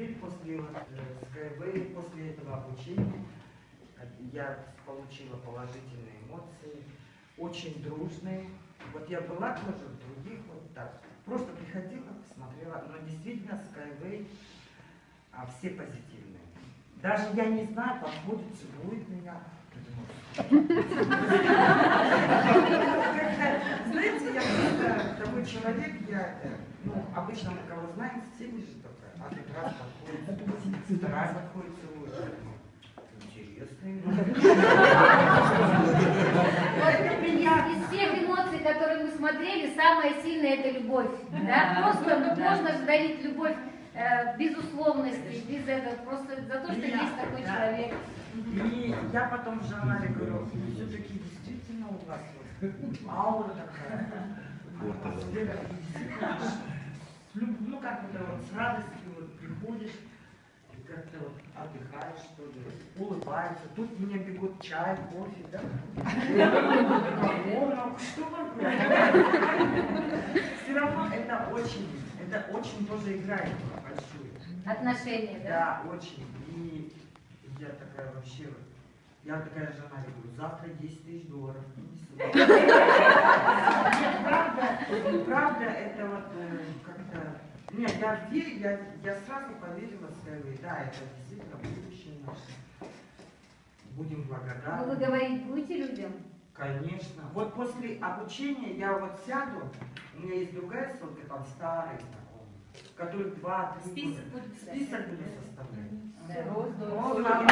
теперь после вот, э, Skyway, после этого обучения, э, я получила положительные эмоции, очень дружные. Вот я была тоже в других вот так, просто приходила, смотрела, но действительно Skyway а, все позитивные. Даже я не знаю, подходит, целует меня. Я человек, я, ну, обычно мы кого знаем, в теме же только, а тут раз подходит, вторая подходит, целует. Интересный. Из всех эмоций, которые мы смотрели, самая сильная это любовь. Да? Просто можно же дарить любовь э, безусловности, без этого, просто за то, что есть такой человек. И я потом Жанаре говорю, все-таки действительно у вас вот аура такая, атмосфера, и действительно, с люб- ну как вот, вот с радостью вот приходишь, и как-то вот отдыхаешь, что ли, улыбаешься. Тут мне бегут чай, кофе, да? Что Все равно это очень, это очень тоже играет большую. Отношения, да? Да, очень. И я такая вообще, я такая жена, я говорю, завтра 10 тысяч долларов. Принеси». Нет, Правда, правда, это вот э, как-то... Нет, я верю, я, я сразу поверила Skyway. Да, это действительно будущее наше. Будем Ну, вы благодарны. говорить будете людям? Конечно. Вот после обучения я вот сяду, у меня есть другая ссылка, там старые знакомые, которые два-три Список года. будет. Список буду составлять. Да. Ну, ладно.